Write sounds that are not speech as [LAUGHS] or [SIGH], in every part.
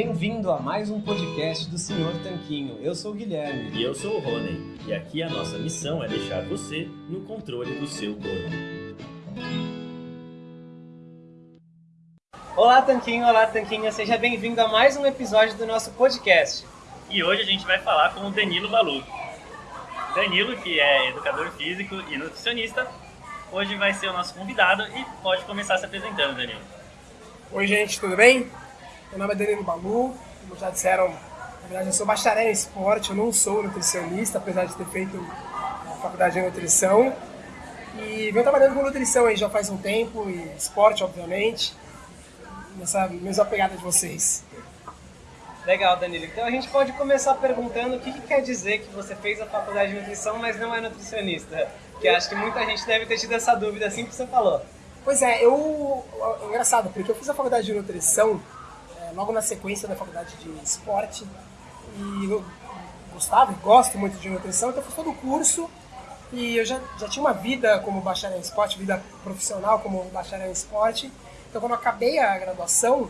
Bem-vindo a mais um podcast do Senhor Tanquinho. Eu sou o Guilherme. E eu sou o Rony. E aqui a nossa missão é deixar você no controle do seu corpo. Olá, Tanquinho. Olá, Tanquinha. Seja bem-vindo a mais um episódio do nosso podcast. E hoje a gente vai falar com o Danilo Balu. Danilo, que é educador físico e nutricionista, hoje vai ser o nosso convidado e pode começar se apresentando, Danilo. Oi, gente, tudo bem? Meu nome é Danilo Balu, como já disseram, na verdade eu sou bacharel em esporte, eu não sou nutricionista, apesar de ter feito a faculdade de nutrição. E venho trabalhando com nutrição aí já faz um tempo, e esporte, obviamente, nessa mesma pegada de vocês. Legal, Danilo. Então a gente pode começar perguntando o que, que quer dizer que você fez a faculdade de nutrição, mas não é nutricionista. Que acho que muita gente deve ter tido essa dúvida assim que você falou. Pois é, eu. É engraçado, porque eu fiz a faculdade de nutrição é, logo na sequência da faculdade de esporte. E eu gostava gosto muito de nutrição, então fiz todo o curso. E eu já, já tinha uma vida como bacharel em esporte, vida profissional como bacharel em esporte. Então quando eu acabei a graduação,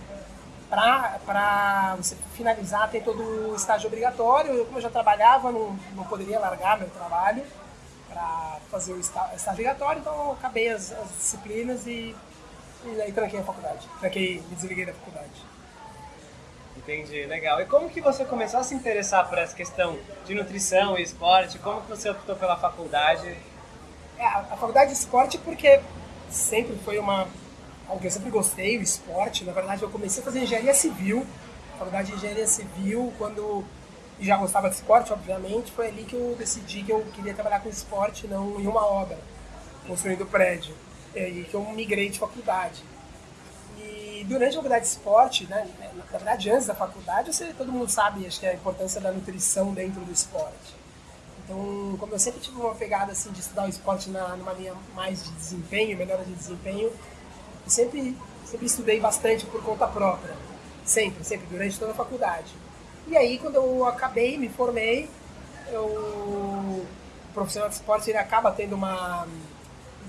para você finalizar, tem todo o estágio obrigatório. Eu, como eu já trabalhava, não, não poderia largar meu trabalho para fazer o estágio obrigatório, então eu acabei as, as disciplinas e, e aí tranquei a faculdade. Tranquei, me desliguei da faculdade. Entendi, legal. E como que você começou a se interessar por essa questão de nutrição e esporte? Como que você optou pela faculdade? É, a, faculdade de esporte porque sempre foi uma algo que eu sempre gostei, o esporte. Na verdade, eu comecei a fazer engenharia civil, faculdade de engenharia civil, quando já gostava de esporte, obviamente, foi ali que eu decidi que eu queria trabalhar com esporte, não em uma obra, construindo prédio. E aí que eu migrei de faculdade. E durante a faculdade de esporte, né, na verdade antes da faculdade, você, todo mundo sabe acho que a importância da nutrição dentro do esporte. Então, como eu sempre tive uma pegada assim de estudar o esporte na, numa linha mais de desempenho, melhora de desempenho, eu sempre, sempre estudei bastante por conta própria. Sempre, sempre, durante toda a faculdade. E aí, quando eu acabei, me formei, eu, o profissional de esporte ele acaba tendo uma,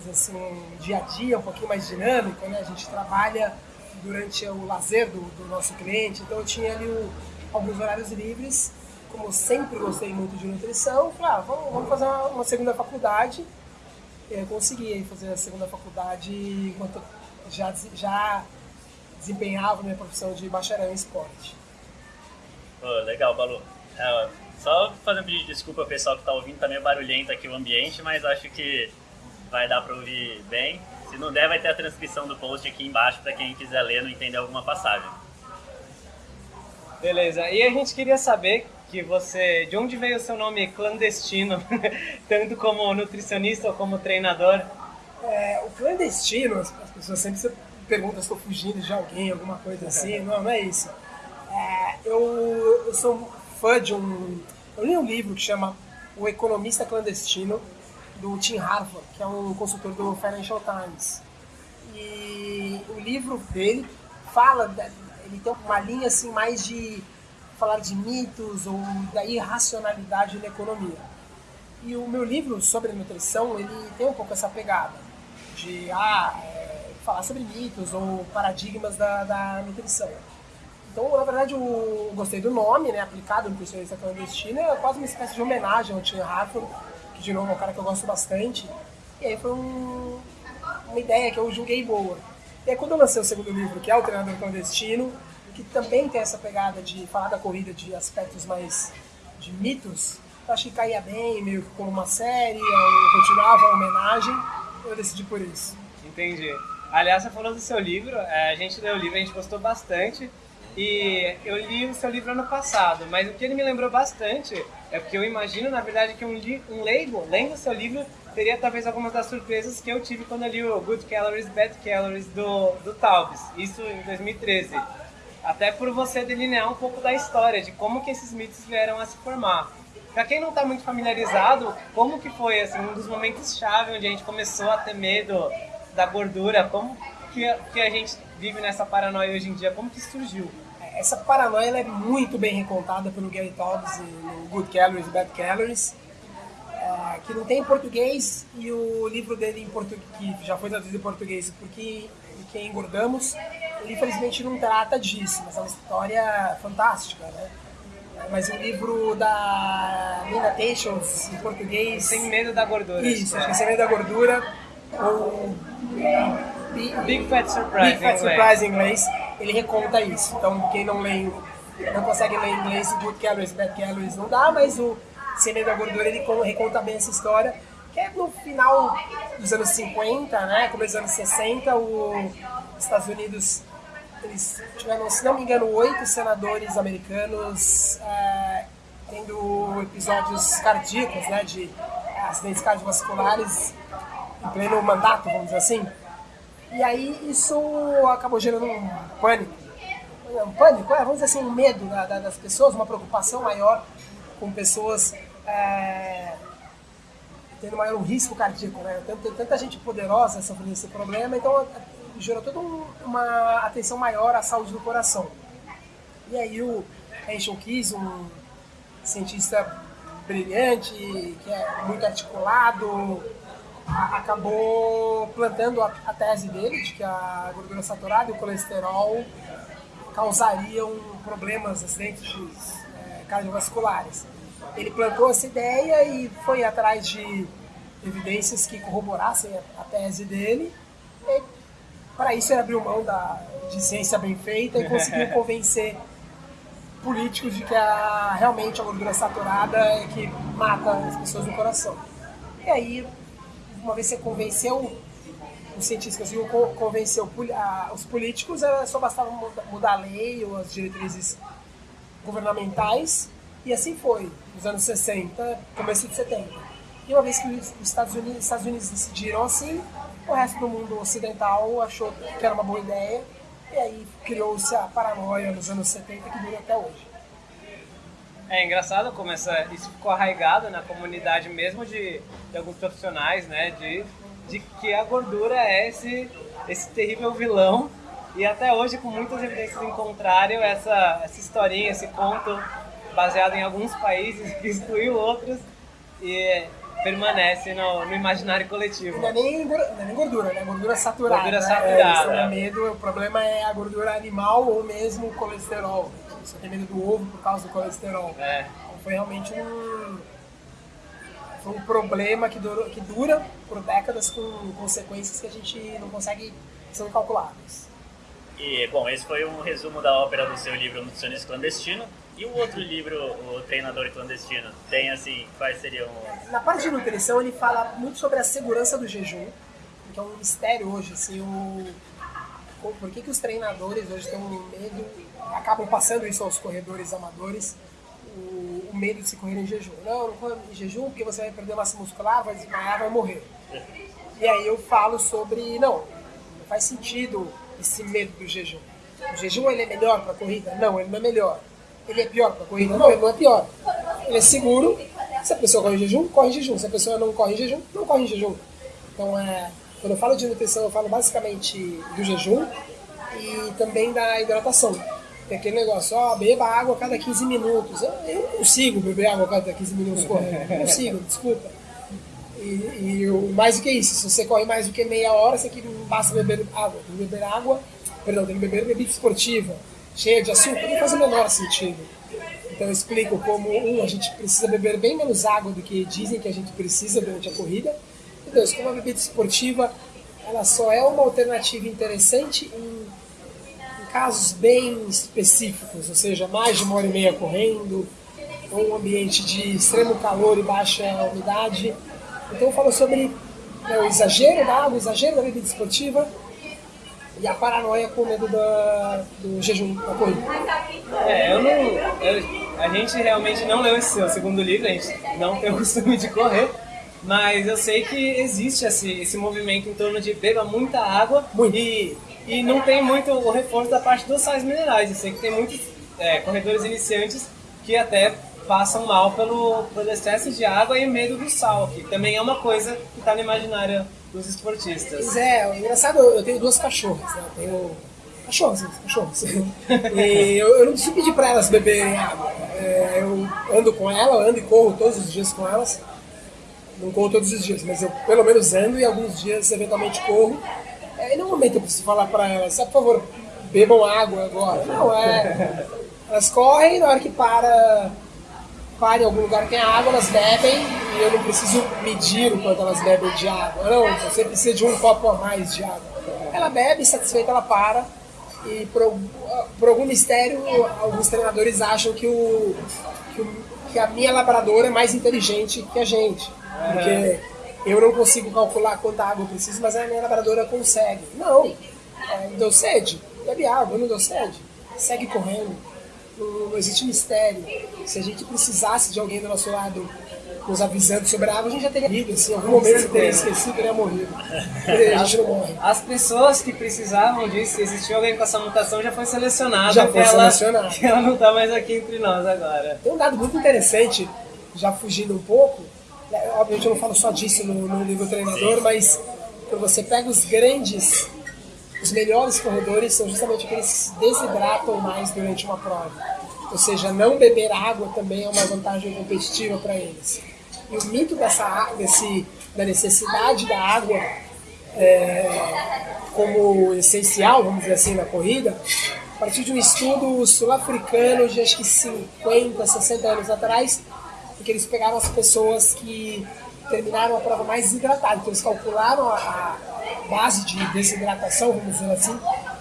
assim, um dia a dia um pouquinho mais dinâmico, né? A gente trabalha durante o lazer do, do nosso cliente. Então eu tinha ali o, alguns horários livres. Como sempre gostei muito de nutrição, falei, ah, vamos, vamos fazer uma, uma, segunda faculdade. Eu consegui fazer a segunda faculdade enquanto já, já desempenhava minha profissão de bacharel em esporte. Oh, legal, Balu. É, só fazendo pedir desculpa ao pessoal que está ouvindo, tá meio barulhento aqui o ambiente, mas acho que vai dar para ouvir bem. Se não der, vai ter a transcrição do post aqui embaixo para quem quiser ler não entender alguma passagem. Beleza. E a gente queria saber que você, de onde veio o seu nome clandestino, [LAUGHS] tanto como nutricionista ou como treinador? É, o clandestino, as pessoas sempre se perguntam se estou fugindo de alguém, alguma coisa assim. [LAUGHS] Não, não é isso. É, eu, eu sou fã de um. Eu li um livro que chama O Economista Clandestino, do Tim Harford, que é um consultor do Financial Times. E o livro dele fala, ele tem uma linha assim mais de falar de mitos ou da irracionalidade na economia. E o meu livro sobre nutrição, ele tem um pouco essa pegada de ah, é, falar sobre mitos ou paradigmas da, da nutrição. Então, na verdade, eu gostei do nome, né, aplicado nutricionista clandestino, é quase uma espécie de homenagem ao Tim Harford, que de novo é um cara que eu gosto bastante. E aí foi um, uma ideia que eu julguei boa. E aí quando eu lancei o segundo livro, que é o Treinador Clandestino, que também tem essa pegada de falar da corrida de aspectos mais de mitos, eu achei que caía bem, meio que como uma série, eu continuava a homenagem, eu decidi por isso. Entendi. Aliás, você falou do seu livro, é, a gente leu o livro, a gente gostou bastante. E eu li o seu livro ano passado, mas o que ele me lembrou bastante é porque eu imagino, na verdade, que um, um leigo, lendo o seu livro, teria talvez algumas das surpresas que eu tive quando eu li o Good Calories, Bad Calories do, do Taubes, isso em 2013. Até por você delinear um pouco da história, de como que esses mitos vieram a se formar. Para quem não está muito familiarizado, como que foi assim, um dos momentos chave onde a gente começou a ter medo da gordura, como que, que a gente vive nessa paranoia hoje em dia, como que surgiu? Essa paranoia é muito bem recontada pelo Gary Taubes no Good Calories e Bad Calories. é, que não tem em português e o livro dele em português, que já foi traduzido em português, porque quem engordamos, ele infelizmente não trata disso, mas é uma história fantástica, né? Mas o livro da Nina Tations, em português... Sem Medo da Gordura. Isso, acho que é Sem Medo da Gordura, ou... Big Fat Surprise, Big Fat Surprise em inglês, ele reconta isso. Então, quem não lê, não consegue ler em inglês, Good Calories, Bad Calories não dá, mas o Sem Medo da Gordura, ele reconta bem essa história, que é no final dos anos 50, né, começo dos anos 60, os Estados Unidos eles tiveram, se não me engano, oito senadores americanos é, tendo episódios cardíacos, né, de acidentes cardiovasculares em pleno mandato, vamos dizer assim. E aí isso acabou gerando um pânico. Um pânico, é, vamos dizer assim, um medo da, da, das pessoas, uma preocupação maior com pessoas é, tendo maior risco cardíaco, né? Tem, tem tanta gente poderosa sobre esse problema, então gerou toda um, uma atenção maior à saúde do coração. E aí o Rachel Keys, um cientista brilhante, que é muito articulado, acabou plantando a, a, tese dele de que a gordura saturada e o colesterol causariam problemas, acidentes é, cardiovasculares. Ele plantou essa ideia e foi atrás de evidências que corroborassem a, a tese dele. Para isso ele abriu mão da, de ciência bem feita e conseguiu [LAUGHS] convencer políticos de que a, realmente a gordura saturada é que mata as pessoas no coração. E aí uma vez você convenceu os cientistas, conseguiu convencer os políticos, só bastava mudar a lei ou as diretrizes governamentais, e assim foi, nos anos 60, começo de 70. E uma vez que os Estados Unidos, Estados Unidos decidiram assim, o resto do mundo ocidental achou que era uma boa ideia, e aí criou-se a paranoia nos anos 70 que dura até hoje. É engraçado como essa, isso ficou arraigado na comunidade mesmo de, de alguns profissionais, né? De, de que a gordura é esse, esse terrível vilão. E até hoje, com muitas evidências em contrário, essa, essa historinha, esse conto baseado em alguns países que [LAUGHS] excluiu outros e permanece no, no imaginário coletivo. Não é, nem, não é nem gordura, né? Gordura saturada. Gordura saturada. É, é medo, o problema é a gordura animal ou mesmo o colesterol você tem medo do ovo por causa do colesterol. É. Então foi realmente um, foi um problema que, durou, que dura por décadas com consequências que a gente não consegue, são incalculáveis. E, bom, esse foi um resumo da ópera do seu livro Nutricionista Clandestino. E o outro livro, O Treinador Clandestino, tem, assim, quais seriam... Na parte de nutrição, ele fala muito sobre a segurança do jejum, que é um mistério hoje, assim, o... Por que, que os treinadores hoje têm medo acabam passando isso aos corredores amadores, o, o medo de se correr em jejum. Não, não corre em jejum porque você vai perder massa muscular, vai desmaiar, vai morrer. E aí eu falo sobre, não, não faz sentido esse medo do jejum. O jejum ele é melhor para a corrida? Não, ele não é melhor. Ele é pior para a corrida? Não, ele não é pior. Ele é seguro. Se a pessoa corre em jejum, corre em jejum. Se a pessoa não corre em jejum, não corre em jejum. Então, é, quando eu falo de nutrição, eu falo basicamente do jejum e também da hidratação. Tem aquele negócio, ó, beba água a cada 15 minutos. Eu, não consigo beber água a cada 15 minutos correndo. Não consigo, [LAUGHS] desculpa. E, e mais do que isso, se você corre mais do que meia hora, você que não basta beber água. Tem que beber água, perdão, tem que beber bebida esportiva, cheia de açúcar, não faz o menor sentido. Então eu explico como, um, a gente precisa beber bem menos água do que dizem que a gente precisa durante a corrida. E dois, como a bebida esportiva, ela só é uma alternativa interessante em casos bem específicos, ou seja, mais de uma hora e meia correndo, ou um ambiente de extremo calor e baixa umidade. Então eu falo sobre né, o exagero da água, o exagero da bebida esportiva e a paranoia com medo da, do jejum da corrida. É, eu não. Eu, a gente realmente não leu esse seu segundo livro, a gente não tem o costume de correr. Mas eu sei que existe esse, esse movimento em torno de beba muita água Muito. e e não tem muito o reforço da parte dos sais minerais. Eu sei que tem muitos é, corredores iniciantes que até passam mal pelo, pelo excesso de água e medo do sal, que também é uma coisa que está no imaginário dos esportistas. Pois é, engraçado, eu tenho duas cachorras, né? Eu tenho cachorros, cachorros. e eu, eu não preciso pedir para elas beberem água. É, eu ando com ela, ando e corro todos os dias com elas. Não corro todos os dias, mas eu pelo menos ando e alguns dias eventualmente corro. É, e no momento eu preciso falar para elas, por favor, bebam água agora. Não, é. Elas correm na hora que para, para em algum lugar que tem água, elas bebem e eu não preciso medir o quanto elas bebem de água. Não, você precisa de um copo a mais de água. Ela bebe, satisfeita, ela para. E por, por algum mistério, alguns treinadores acham que, o, que, o, que a minha labradora é mais inteligente que a gente. Porque eu não consigo calcular quanta água eu preciso, mas a minha labradora consegue. Não, é, deu sede, bebe água, não deu sede, segue correndo. Não, não existe mistério. Se a gente precisasse de alguém do nosso lado nos avisando sobre a água, a gente já teria morrido. Assim, em algum momento você teria esquecido, teria morrido. A gente não morre. As pessoas que precisavam disso, se existiu alguém com essa mutação, já foi selecionada. Já foi selecionada. Ela, ela não está mais aqui entre nós agora. Tem um dado muito interessante, já fugindo um pouco, obviamente eu não falo só disso no, no livro treinador, Sim. mas quando você pega os grandes, os melhores corredores, são justamente aqueles que desidratam mais durante uma prova. Ou seja, não beber água também é uma vantagem competitiva para eles. E o mito dessa, desse, da necessidade da água é, como essencial, vamos dizer assim, na corrida, a partir de um estudo sul-africano de acho que 50, 60 anos atrás, porque eles pegaram as pessoas que terminaram a prova mais desidratadas. Então eles calcularam a, a base de desidratação, vamos dizer assim,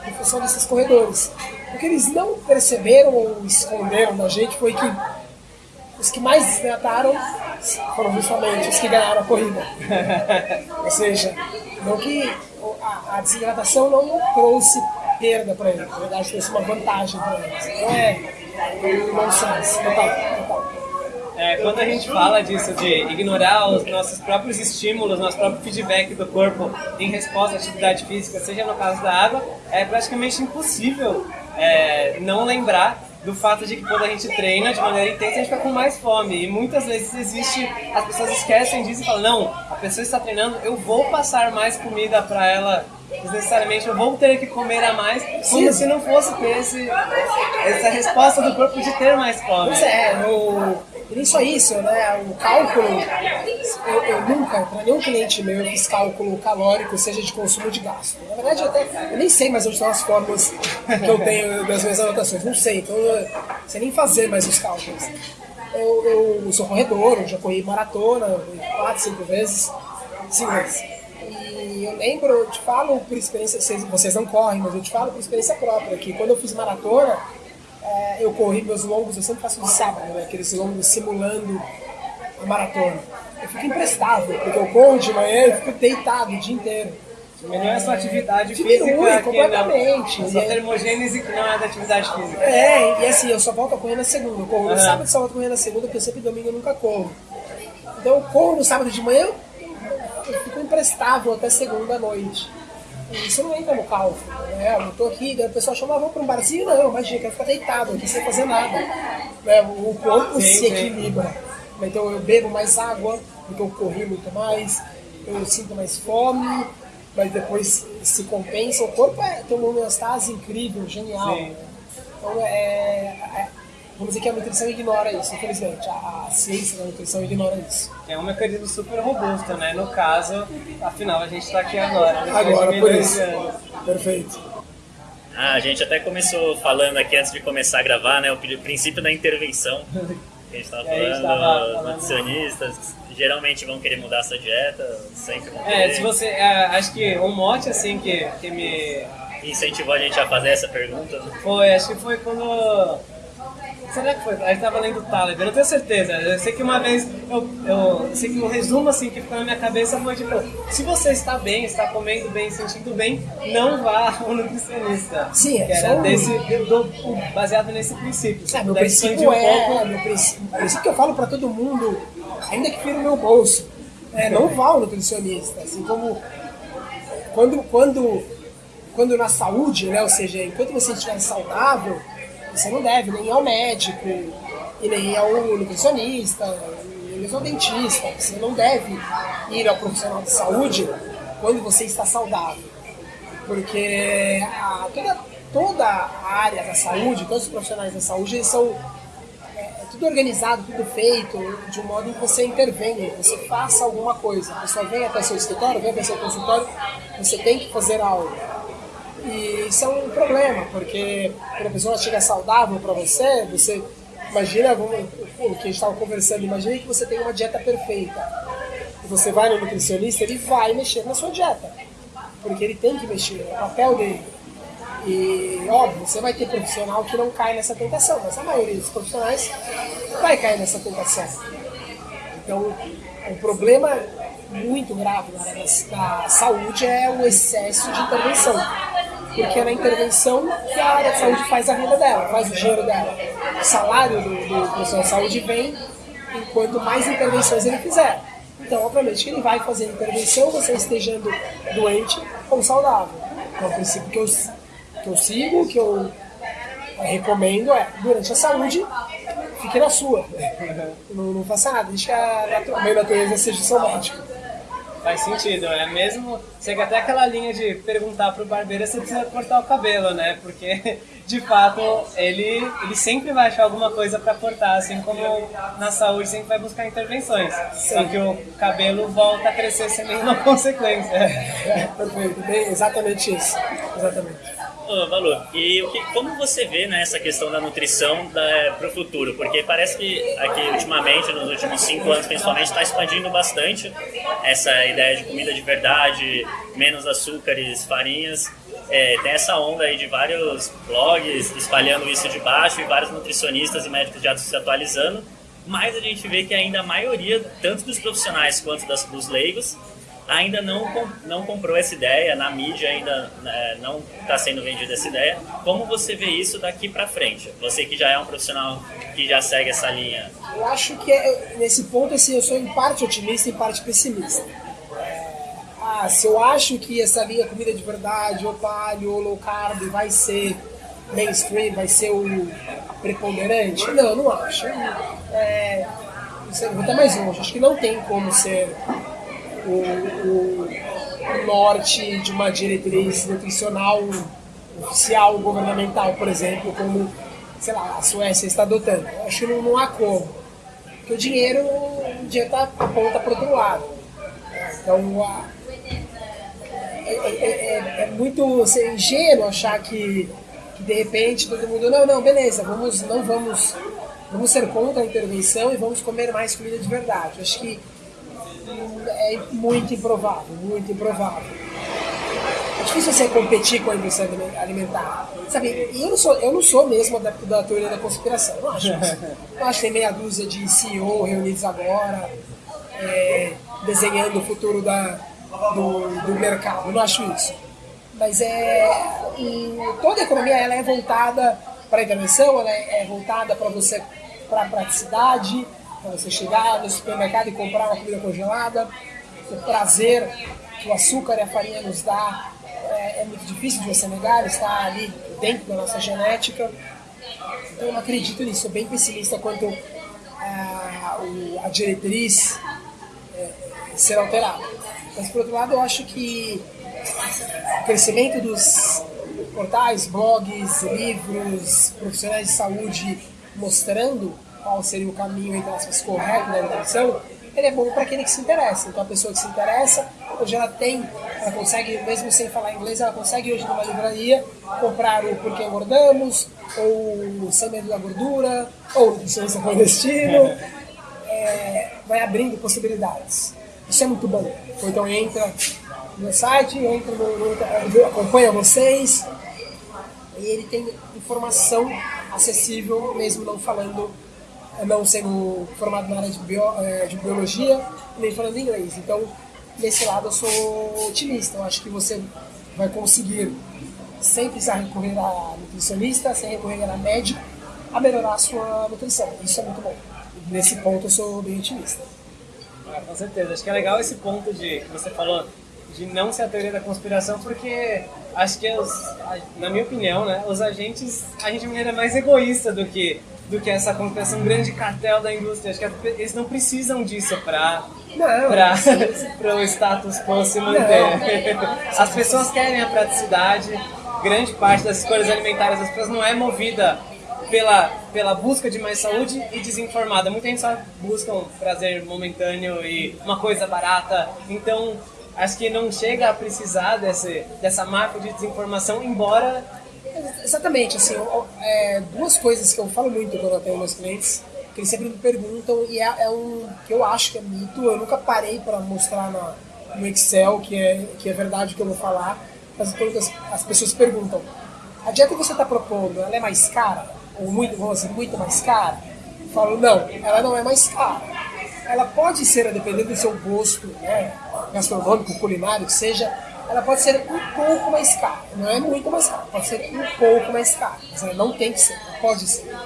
em função desses corredores. O que eles não perceberam ou esconderam da gente foi que os que mais desidrataram foram justamente os que ganharam a corrida. ou seja, não que a, a desidratação não trouxe perda para eles, na verdade trouxe uma vantagem para eles. Então é um nonsense, total. É, quando a gente fala disso, de ignorar os nossos próprios estímulos, nosso próprio feedback do corpo em resposta à atividade física, seja no caso da água, é praticamente impossível é, não lembrar do fato de que quando a gente treina de maneira intensa, a gente fica com mais fome. E muitas vezes existe, as pessoas esquecem disso e falam, não, a pessoa está treinando, eu vou passar mais comida para ela necessariamente eu vou ter que comer a mais, como Sim. se não fosse ter esse, essa resposta do corpo de ter mais fome. Pois é, no, e só isso, né? O cálculo, eu, eu nunca, para nenhum cliente meu, eu fiz cálculo calórico, seja de consumo de gasto. Na verdade, eu, até, eu nem sei mais onde estão as fórmulas que eu tenho das minhas anotações, não sei, então eu não sei nem fazer mais os cálculos. Eu, eu sou corredor, eu já corri maratona, quatro, cinco vezes, cinco vezes. E eu lembro, eu te falo por experiência, vocês não correm, mas eu te falo por experiência própria, que quando eu fiz maratona, é, eu corri meus longos, eu sempre faço de sábado, né, aqueles longos simulando a maratona. Eu fico imprestável, porque eu corro de manhã e fico deitado o dia inteiro. Diminui a sua atividade Diminui física. completamente. Não, a sua termogênese que não é da atividade física. É, e assim, eu só volto a correr na segunda. Eu corro no uhum. sábado e só volto a correr na segunda, porque eu sempre domingo eu nunca corro. Então eu corro no sábado de manhã, eu fico imprestável até segunda à noite. Isso não entra no cálculo, né? Eu tô aqui, daí a pessoa chama, ah, vamos para um barzinho? Não, imagina, quero ficar deitado aqui sem fazer nada. Né? O corpo sim, se equilibra. Então eu bebo mais água, porque eu corri muito mais, eu sinto mais fome, mas depois se compensa. O corpo é, tem uma homeostase incrível, genial. Né? Então é, é Vamos dizer que a nutrição ignora isso, infelizmente. A, a ciência da nutrição ignora isso. É um mecanismo super robusto, né? No caso, afinal, a gente está aqui agora. Agora, por isso. Perfeito. Ah, a gente até começou falando aqui antes de começar a gravar, né? O princípio da intervenção. A gente estava [LAUGHS] falando, falando, nutricionistas geralmente vão querer mudar a sua dieta, sempre vão é, querer. É, se você. É, acho que um mote assim que, que me. Incentivou a gente a fazer essa pergunta. Foi, acho que foi quando Será que foi? A gente tava lendo o Taleb, eu não tenho certeza. Eu sei que uma vez, eu, eu sei que um resumo assim que ficou na minha cabeça foi tipo: se você está bem, está comendo bem, sentindo bem, não vá ao nutricionista. Sim, é. Era desse, do, baseado nesse princípio. É, meu princípio um é. Pouco... Meu princípio, princípio que eu falo para todo mundo, ainda que fira o meu bolso, é, não vá ao nutricionista. Assim como quando, quando, quando na saúde, né, ou seja, enquanto você estiver saudável você não deve nem ao médico, e nem ao nutricionista, nem ao dentista. Você não deve ir ao profissional de saúde quando você está saudável. Porque a, toda, toda a área da saúde, todos os profissionais da saúde, eles são. É, tudo organizado, tudo feito, de um modo em que você intervenha, você faça alguma coisa. A pessoa vem até seu escritório, vem até seu consultório, você tem que fazer algo. E isso é um problema, porque quando a pessoa chega saudável para você, você imagina o que a gente estava conversando, imagina que você tem uma dieta perfeita. E você vai no nutricionista, ele vai mexer na sua dieta. Porque ele tem que mexer, é o papel dele. E, óbvio, você vai ter profissional que não cai nessa tentação, mas a maioria dos profissionais vai cair nessa tentação. Então, o problema muito grave na área da saúde é o excesso de intervenção. Porque é na intervenção que a área de saúde faz a renda dela, faz o dinheiro dela. O salário do, do profissional de saúde vem enquanto mais intervenções ele fizer. Então, obviamente, que ele vai fazer intervenção, você estejando doente ou saudável. Então, o princípio que eu que eu sigo, que eu recomendo é, durante a saúde, fique na sua. [LAUGHS] Não, não faça nada, deixa a, meio natureza seja seu médico. Faz sentido, é mesmo. Chega até aquela linha de perguntar pro barbeiro se precisa cortar o cabelo, né? Porque, de fato, ele, ele sempre vai achar alguma coisa para cortar, assim como na saúde sempre vai buscar intervenções. Sim. Só que o cabelo volta a crescer sem nenhuma [LAUGHS] consequência. É, perfeito, bem, exatamente isso. Exatamente. Ô, Balu, e o que, como você vê né, essa questão da nutrição para o futuro? Porque parece que aqui ultimamente, nos últimos cinco anos principalmente, está expandindo bastante essa ideia de comida de verdade, menos açúcares, farinhas. É, tem essa onda aí de vários blogs espalhando isso de baixo e vários nutricionistas e médicos já se atualizando, mas a gente vê que ainda a maioria, tanto dos profissionais quanto das, dos leigos, ainda não, não comprou essa ideia, na mídia ainda é, não está sendo vendida essa ideia. Como você vê isso daqui para frente? Você que já é um profissional que já segue essa linha. Eu acho que é, nesse ponto assim, eu sou em parte otimista e em parte pessimista. É, ah, se eu acho que essa linha comida de verdade, ou paleo, ou low carb vai ser mainstream, vai ser o preponderante? Não, não acho. É, vou até mais longe. Acho que não tem como ser o, o, norte de uma diretriz nutricional oficial, governamental, por exemplo, como sei lá, a Suécia está adotando. Eu acho que não, não há como. Porque o dinheiro, o dinheiro tá, aponta para outro lado. Então, a, é, é, é, é, muito assim, ingênuo achar que, que, de repente todo mundo, não, não, beleza, vamos, não vamos, vamos ser contra a intervenção e vamos comer mais comida de verdade. Acho que é muito improvável, muito improvável. É difícil você competir com a indústria alimentar. Sabe, eu não sou, eu não sou mesmo adepto da teoria da conspiração, não acho isso. Eu acho que tem meia dúzia de CEO reunidos agora, é, desenhando o futuro da, do, do mercado, não acho isso. Mas é, toda a economia ela é voltada para a intervenção, ela é, é voltada para você, para a praticidade, você chegar no supermercado e comprar uma comida congelada. O prazer que o açúcar e a farinha nos dá é, é muito difícil de você negar, está ali dentro da nossa genética. Então eu não acredito nisso, sou bem pessimista quanto a, a diretriz é, ser alterada. Mas por outro lado, eu acho que o crescimento dos portais, blogs, livros, profissionais de saúde mostrando qual seria o caminho, entre aspas, correto da nutrição, ele é bom para aquele que se interessa. Então a pessoa que se interessa, hoje ela tem, ela consegue, mesmo sem falar inglês, ela consegue hoje numa livraria comprar o Porquê Engordamos, ou Sem Medo da Gordura, ou Nutricionista Clandestino. [LAUGHS] É, vai abrindo possibilidades. Isso é muito bom. Então entra no site, entra no, no, acompanha vocês, e ele tem informação acessível, mesmo não falando não sendo formado na área de, bio, é, de biologia, nem falando inglês. Então, nesse lado eu sou otimista. Eu acho que você vai conseguir, sem precisar recorrer a nutricionista, sem recorrer a médico, a melhorar a sua nutrição. Isso é muito bom. Nesse ponto eu sou bem otimista. Ah, com certeza. Acho que é legal esse ponto de que você falou de não ser a teoria da conspiração, porque acho que, os, na minha opinião, né, os agentes, a gente é mais egoísta do que do que essa conspiração, um grande cartel da indústria. Acho que eles não precisam disso para para [LAUGHS] o status quo se manter. [LAUGHS] As pessoas querem a praticidade, grande parte das escolhas alimentares das pessoas não é movida pela, pela busca de mais saúde e desinformada. Muita gente só busca um prazer momentâneo e uma coisa barata. Então, acho que não chega a precisar desse, dessa marca de desinformação, embora. Exatamente, assim, é, duas coisas que eu falo muito quando eu tenho meus clientes, que eles sempre me perguntam, e é, é um que eu acho que é mito, eu nunca parei para mostrar na, no Excel que é, que é verdade o que eu vou falar, as, as pessoas perguntam, a dieta que você está propondo, ela é mais cara? Ou muito, vamos dizer, muito mais cara? Eu falo, não, ela não é mais cara. Ela pode ser, a depender do seu gosto né, gastronômico, culinário, que seja, ela pode ser um pouco mais cara. Não é muito mais cara, pode ser um pouco mais cara. Mas ela não tem que ser, ela pode ser.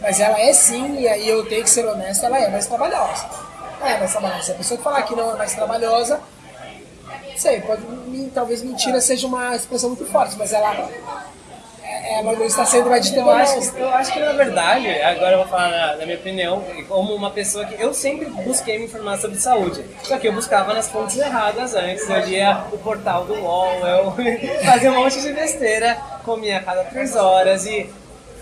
Mas ela é sim, e aí eu tenho que ser honesto, ela é mais trabalhosa. É mais trabalhosa. Se a pessoa que falar que não é mais trabalhosa, sei, pode, talvez mentira seja uma expressão muito forte, mas ela ela não está sendo mais eu acho, eu acho que na verdade, agora eu vou falar na, na, minha opinião, como uma pessoa que eu sempre busquei me informar sobre saúde. Só que eu buscava nas fontes erradas antes. Eu lia o portal do UOL, eu [LAUGHS] fazia um monte de besteira, comia a cada três horas e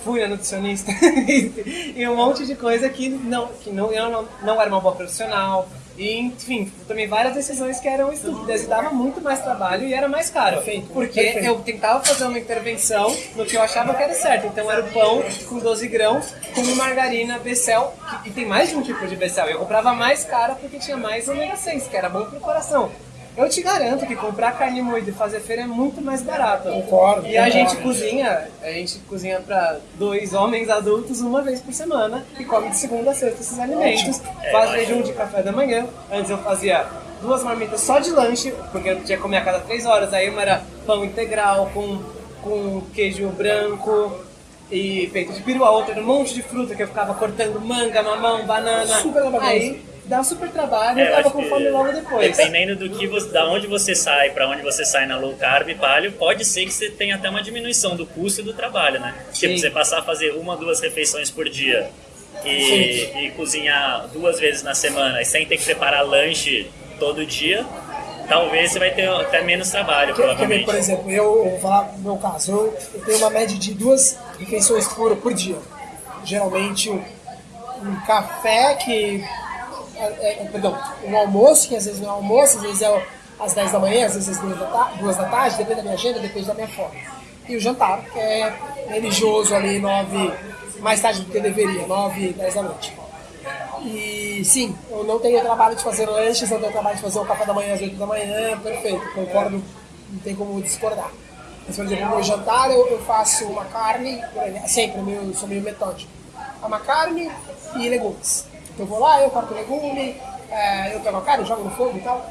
fui a nutricionista [LAUGHS] e um monte de coisa que não, que não, eu não, não era uma boa profissional. E, enfim, tomei várias decisões que eram estúpidas e dava muito mais trabalho e era mais caro. Perfeito, porque perfeito. eu tentava fazer uma intervenção no que eu achava que era certo. Então era o pão com 12 grãos, com margarina Becel, e tem mais de um tipo de Becel. Eu comprava mais cara porque tinha mais ômega 6, que era bom pro coração. Eu te garanto que comprar carne moída e fazer feira é muito mais barato. Concordo. E a gente cozinha, a gente cozinha para dois homens adultos uma vez por semana e come de segunda a sexta esses alimentos. É, Faz jejum de café da manhã. Antes eu fazia duas marmitas só de lanche, porque eu tinha que comer a cada três horas. Aí uma era pão integral com, com queijo branco e peito de peru, a outra era um monte de fruta que eu ficava cortando manga, mamão, banana. Super Aí dá um super trabalho é, e tava com fome logo depois. Dependendo do que você, da onde você sai, para onde você sai na low carb paleo, pode ser que você tenha até uma diminuição do custo do trabalho, né? Tipo, Sim. Tipo, você passar a fazer uma, duas refeições por dia e, e cozinhar duas vezes na semana, e sem ter que preparar lanche todo dia, talvez você vai ter até menos trabalho, provavelmente. Por exemplo, eu, vou falar no meu caso, eu, eu, tenho uma média de duas refeições por, por dia. Geralmente um café que é, é, perdão, um almoço, que às vezes não é almoço, às vezes é às 10 da manhã, às vezes às 2 da, 2 da tarde, depende da minha agenda, depende da minha fome. E o jantar, que é religioso ali, 9, mais tarde do que deveria, 9, 10 da noite. E sim, eu não tenho trabalho de fazer lanches, não tenho trabalho de fazer o café da manhã às 8 da manhã, perfeito, concordo, não tem como discordar. Mas, por exemplo, no meu jantar eu, eu faço uma carne, sempre, eu sou meio metódico. Uma carne e legumes. Eu vou lá, eu corto legume, é, eu pego a carne, jogo no fogo e tal.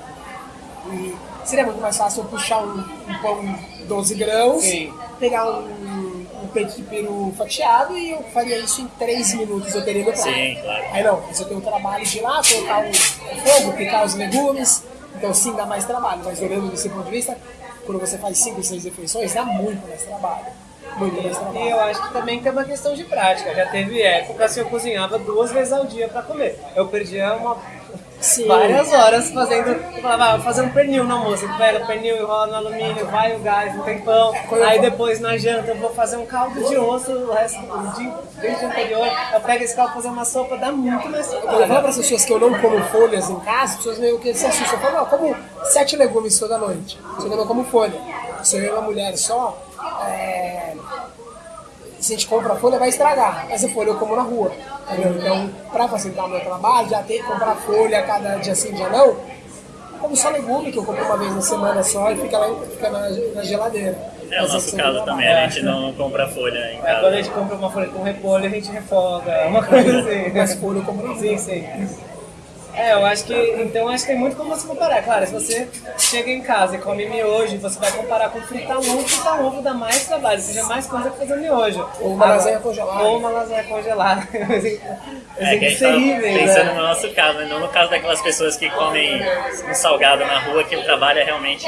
E seria muito mais fácil eu puxar um, um pão 12 grãos, Sim. pegar um, um, peito de peru fatiado e eu faria isso em 3 minutos, eu teria meu prato. Sim, claro. Aí não, você tem o trabalho de ir lá, colocar o, fogo, picar os legumes, então sim dá mais trabalho, mas olhando desse ponto de vista, quando você faz 5, 6 refeições, dá muito mais trabalho. Muito mais trabalho. E eu acho que também tem uma questão de prática. Já teve época que eu cozinhava duas vezes ao dia para comer. Eu perdia uma Sim. várias horas fazendo. Eu falava, ah, vou fazer um pernil. Eu pega o pernil, enrola no alumínio, vai o gás, não tem pão. Aí depois na janta eu vou fazer um caldo de osso o resto do dia, desde o anterior. Eu pego esse caldo fazer uma sopa, dá muito mais trabalho. Eu falo para as pessoas que eu não como folhas em casa, as pessoas meio que se assustam. Eu falo, não, eu como sete legumes toda noite. Você não como folha. Se eu e uma mulher só, se a gente compra folha, vai estragar. Essa folha eu como na rua. Entendeu? Então, para facilitar o meu trabalho, já ter que comprar folha cada dia sim, dia não, como só legume, que eu compro uma vez na semana só e fica lá fica na, na geladeira. É o nosso caso também, a gente não compra folha em casa. É, quando a gente compra uma folha com repolho, a gente refoga, uma coisa [LAUGHS] assim. Mas folha eu compro Sim, sim. É, eu acho que. Então acho que tem muito como você comparar. Claro, se você chega em casa e come miojo, você vai comparar com fritar um ovo, fritar ovo dá mais trabalho, seja mais coisa que fazer miojo. Ou uma lasanha congelada. Ou uma lasanha congelada. [LAUGHS] é, que a gente tá pensando né? no nosso caso, não no caso daquelas pessoas que comem um salgado na rua, que o trabalho é realmente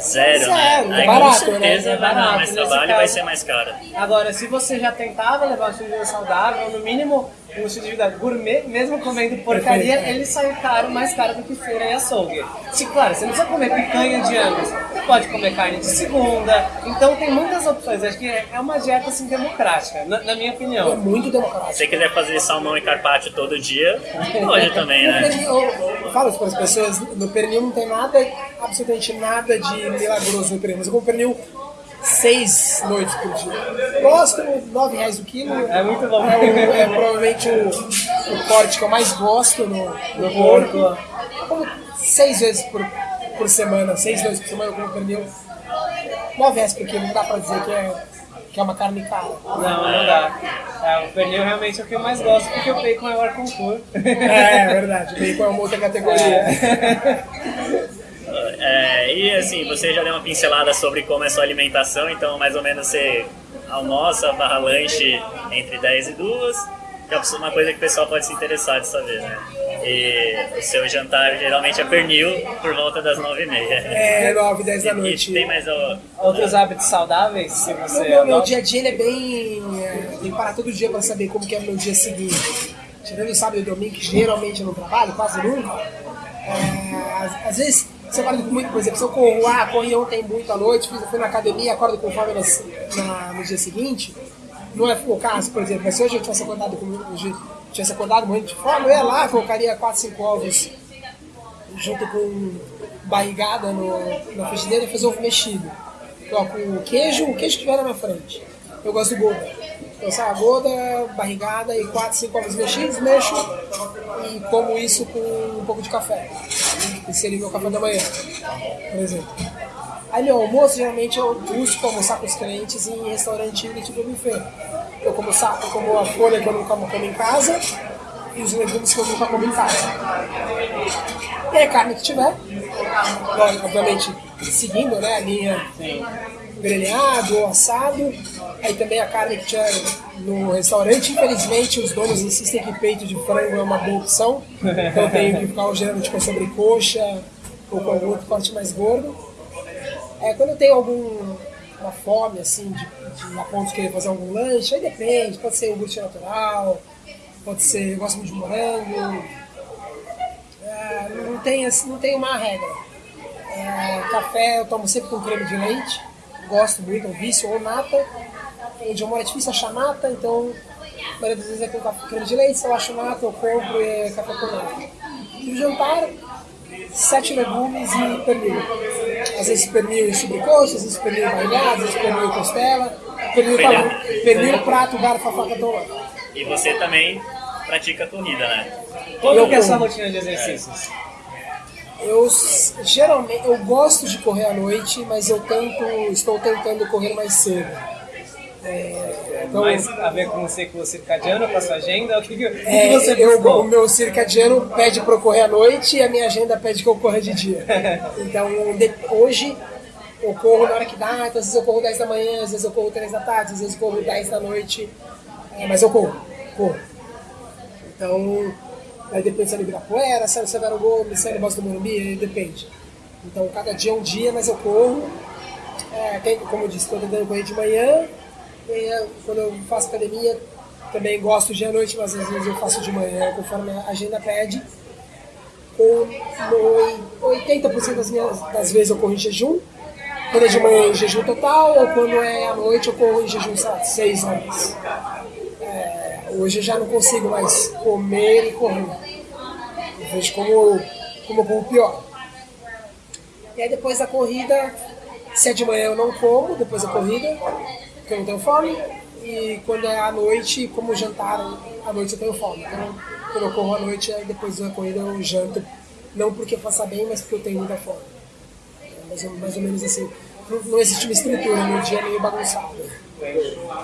Zero, Zero né? Aí, barato, com certeza né? é vai dar mais trabalho e vai ser mais caro. Agora, se você já tentava levar uma vida saudável, no mínimo um estilo de vida gourmet, mesmo comendo porcaria, ele sai caro, mais caro do que feira e açougue. Se, claro, você não precisa comer picanha de você pode comer carne de segunda, então tem muitas opções. Acho que é é uma dieta assim democrática, na, na minha É opinião. muito Se democrático. você quiser fazer salmão e carpaccio todo dia, pode [LAUGHS] também, né? pernil, eu, eu falo isso para as pessoas, no pernil não tem nada, absolutamente nada de milagroso no pernil. Mas eu como pernil seis noites por dia. Gosto, nove reais o quilo. É muito bom. É, o- é provavelmente o, o corte que eu mais gosto no, no porco. Eu como seis vezes por, por semana, seis noites por semana eu como pernil. Nove reais por quilo, não dá para dizer que é, que é uma carne cara. Não, não dá. É, o pernil realmente é o que eu mais gosto, porque o bacon é o ar concurso. É, é verdade, o bacon é uma outra categoria. É, e assim, você já deu uma pincelada sobre como é sua alimentação, então mais ou menos você almoça barra lanche entre 10 e 2, que é uma coisa que o pessoal pode se interessar de saber, né? E o seu jantar geralmente é pernil por volta das 9 e meia. É, nove, dez da E noite. tem mais o... Outros hábitos saudáveis, se Meu, você meu, meu dia a dia ele é bem. é, tem que parar todo dia para saber como que é o meu dia seguinte. Tirando o sábado e domingo, que geralmente eu não trabalho, quase nunca. é, às, às vezes você acorda com muito, por exemplo, se eu corro, ah, corri ontem muito à noite, fiz, fui na academia, acordo com fome no dia seguinte. Não é o caso, por exemplo, mas se hoje eu tivesse acordado com tivesse acordado morrendo de fome, eu ia lá, colocaria 4, 5 ovos junto com barrigada no, na frigideira e fazer ovo mexido. Coloco o queijo, o queijo que tiver na minha frente. Eu gosto do Gouda. Então, sabe, Gouda, barrigada e 4, 5 ovos mexidos, mexo e como isso com um pouco de café. Que seria meu café da manhã, por exemplo. Aí meu almoço, geralmente eu busco almoçar com os clientes em restaurante do tipo buffet. Eu como, saco, eu como a folha que eu nunca como em casa e os legumes que eu nunca como em casa. E aí, carne que tiver, obviamente seguindo né, a linha grelhado ou assado. Aí também a carne que tiver no restaurante, infelizmente os donos insistem que peito de frango é uma boa opção. Então eu tenho que ficar geralmente com sobrecoxa ou com algum outro corte mais gordo. É, quando eu tenho alguma fome, assim, de, de a ponto de querer fazer algum lanche, aí depende, pode ser iogurte natural, pode ser, eu gosto muito de morango, é, não, tem, assim, não tem uma regra. É, café eu tomo sempre com creme de leite, gosto muito, é um vício, ou nata. Onde eu moro é difícil achar nata, então a maioria das vezes é com creme de leite, se eu acho nata eu compro e é café com nata. E o jantar, sete legumes e pernil. Às vezes pernil e sobrecoxa, às vezes pernil barrigado, às vezes pernil e costela, pernil, Pernil. pernil prato, garfo, a faca, tola. E você também pratica corrida, né? Como que é a sua como. rotina de exercícios? Eu geralmente eu gosto de correr à noite, mas eu tento, estou tentando correr mais cedo. É, então, Mais a ver com o ciclo circadiano, com a sua agenda? O que, que, é, que você eu, buscou? o meu circadiano pede para eu correr à noite e a minha agenda pede que eu corra de dia. [LAUGHS] Então de- hoje eu corro na hora que dá, então, às vezes eu corro 10 da manhã, às vezes eu corro 3 da tarde, às vezes eu corro 10 da noite, é, mas eu corro, corro. Então, aí depende se é no Ibirapuera, se é no Severo Gomes, se é no Bosque do Morumbi, depende. Então, cada dia é um dia, mas eu corro. É, tem, como eu disse, estou tentando correr de manhã. É, quando eu faço academia, também gosto de à noite, mas às vezes eu faço de manhã, conforme a agenda pede. No 80% das, minhas, das vezes eu corro em jejum. Quando é de manhã em jejum total, ou quando é à noite eu corro em jejum, sei lá, 6 horas. É, hoje eu já não consigo mais comer e correr. Eu vejo como, como pior. E aí depois da corrida, se é de manhã eu não como, depois da corrida, tenho fome. E quando é à noite, como jantar, à noite eu tenho fome. Então, quando eu corro à noite, aí depois da corrida eu janto. Não porque faça bem, mas porque eu tenho muita fome. É mais, ou, mais ou menos assim. Não, não existe uma estrutura, meu dia é meio bagunçado.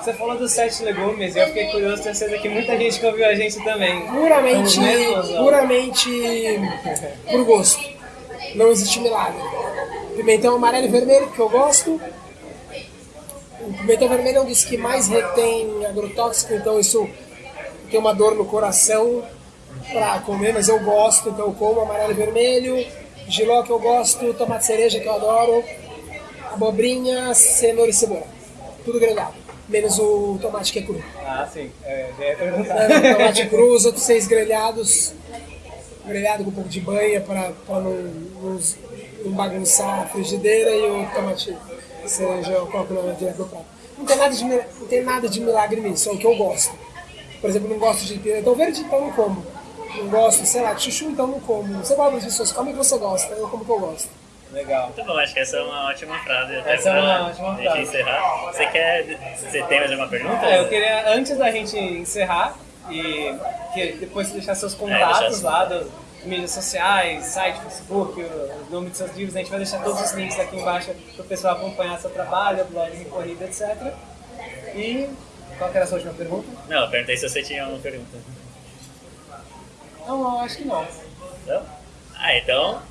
Você falou dos sete legumes eu fiquei curioso, tenho certeza que muita gente que ouviu a gente também. Puramente, mesmos, ó. puramente por gosto. Não existe milagre. Pimentão amarelo e vermelho, que eu gosto. Pimentão vermelho é um dos que mais retém agrotóxico, então isso tem uma dor no coração para comer, mas eu gosto, então eu como amarelo e vermelho. Giló que eu gosto, tomate cereja que eu adoro, abobrinha, cenoura e cebola. Tudo grelhado. menos o tomate que é cru. Ah, sim. É, já ia [LAUGHS] perguntar. O tomate cru, os outros seis grelhados, grelhado com um pouco de banha para não, não, não bagunçar a frigideira e o tomate cereja eu coloco na direto do prato. Não tem, nada de, não tem nada de milagre nisso, é o que eu gosto. Por exemplo, não gosto de pimentão verde, então não como. Não gosto, sei lá, de chuchu, então não como. Você gosta das pessoas, come o que você gosta, eu como o que eu gosto. Legal. Muito bom, acho que essa é uma ótima frase. Até Essa é uma ótima frase. encerrar. Você quer. Você tem mais alguma pergunta? É, eu queria, antes da gente encerrar, e que depois deixar seus contatos deixar assim. lá das mídias sociais, site, Facebook, o, nome dos seus livros, a gente vai deixar todos os links aqui embaixo para o pessoal acompanhar seu trabalho, blog corrida, etc. E qual que era a sua última pergunta? Não, eu perguntei se você tinha uma pergunta. Não, não, acho que não. Não? Ah, então.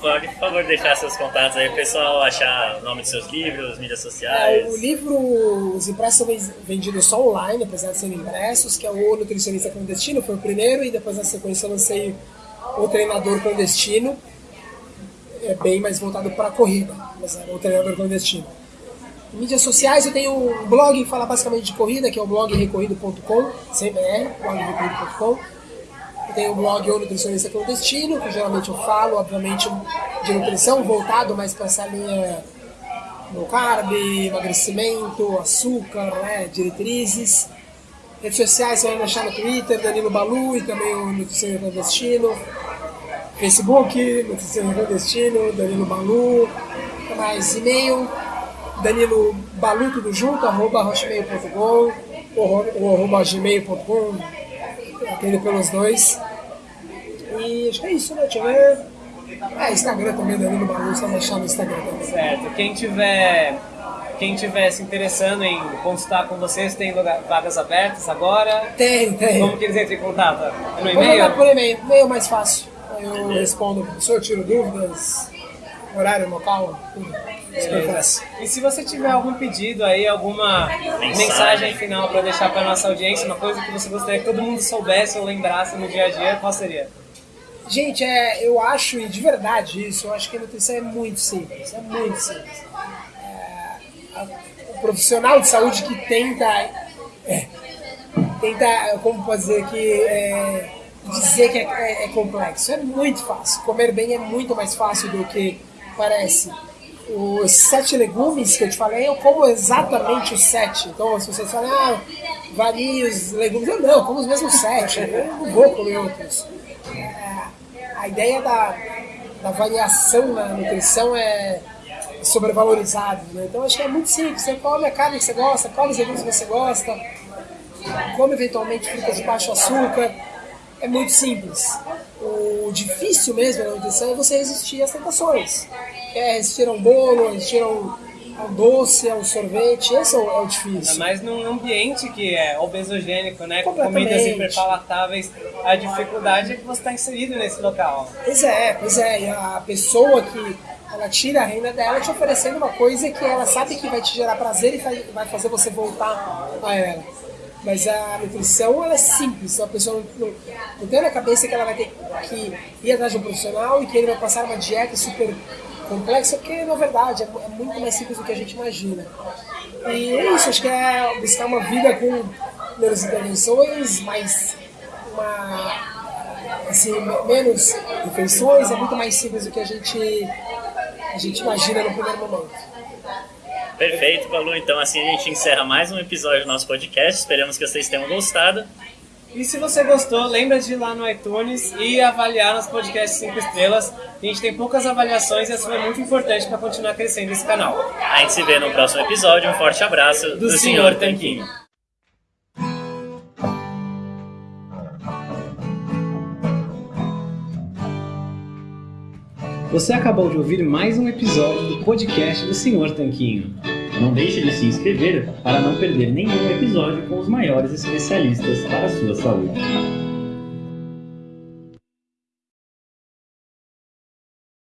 Pode, por favor, deixar seus contatos aí, o pessoal achar o nome dos seus livros, mídias sociais. É, o livro, os impressos são vendidos só online, apesar de serem impressos, que é o Nutricionista Clandestino, foi o primeiro, e depois na sequência eu lancei o Treinador Clandestino, é bem mais voltado para a corrida, mas é o Treinador Clandestino. Em mídias sociais eu tenho um blog que fala basicamente de corrida, que é o blog recorrido.com, sem BR, blogrecorrido.com. Eu tenho o blog O Nutricionista Clandestino, que geralmente eu falo, obviamente, de nutrição, voltado mais para essa linha low carb, emagrecimento, açúcar, né, diretrizes. Redes sociais você vai me achar no Twitter, Danilo Balu e também o Nutricionista Clandestino. Facebook, Nutricionista Clandestino, Danilo Balu. Mais? E-mail, Danilo Balu, tudo junto, arroba hotmail.com ou, arroba gmail.com, atendo pelos dois. E acho que é isso, né? Deixa eu ver. É, Instagram também, Danilo Balu, só me achar no Instagram também. Certo. Quem tiver, quem tiver se interessando em consultar com vocês, tem vagas abertas agora. Tem, tem. Como que eles entram em contato? É No e-mail? por e-mail, e-mail é mais fácil. Eu respondo pro professor, tiro dúvidas, horário, local, tudo. E se você tiver algum pedido aí, alguma Mensagem. mensagem, final para deixar para nossa audiência, uma coisa que você gostaria que todo mundo soubesse ou lembrasse no dia a dia, qual seria? Gente, é, eu acho, e de verdade isso, eu acho que a nutrição é muito simples, é muito simples. É, o profissional de saúde que tenta, é, tenta, como dizer, que é, dizer que é, é- é complexo, é muito fácil. Comer bem é muito mais fácil do que parece. Os sete legumes que eu te falei, eu como exatamente os sete. Então, se você fala, ah, varie os legumes, eu não, eu como os mesmos sete, eu não vou comer outros a ideia da, da variação na nutrição é sobrevalorizada. Né? Então acho que é muito simples. Você come a carne que você gosta, come os legumes que você gosta, come eventualmente frutas de baixo açúcar. É muito simples. O difícil mesmo na nutrição é você resistir às tentações. É resistir a um bolo, resistir a um, a um doce, a um sorvete. Esse é o, é o difícil. Ainda mais num ambiente que é obesogênico, né? Com comidas hiperpalatáveis, a dificuldade é que você está inserido nesse local. Pois é, pois é. E a pessoa que ela tira a renda dela te oferecendo uma coisa que ela sabe que vai te gerar prazer e vai- fazer você voltar a ela. Mas a nutrição ela é simples, a pessoa não, não, tem na cabeça que ela vai ter que ir atrás de um profissional e que ele vai passar uma dieta super complexa, porque na verdade é, é muito mais simples do que a gente imagina. E é isso, acho que é buscar uma vida com menos intervenções, mais uma assim, me- menos refeições, é muito mais simples do que a gente, a gente imagina no primeiro momento. Perfeito, Balu. Então assim a gente encerra mais um episódio do nosso podcast. Esperamos que vocês tenham gostado. E se você gostou, lembra de ir lá no iTunes e avaliar nosso podcast 5 estrelas. A gente tem poucas avaliações e isso é muito importante para continuar crescendo esse canal. A gente se vê no próximo episódio. Um forte abraço do, Do Senhor Senhor Tanquinho. Você acabou de ouvir mais um episódio do podcast do Senhor Tanquinho. Não deixe de se inscrever para não perder nenhum episódio com os maiores especialistas para a sua saúde.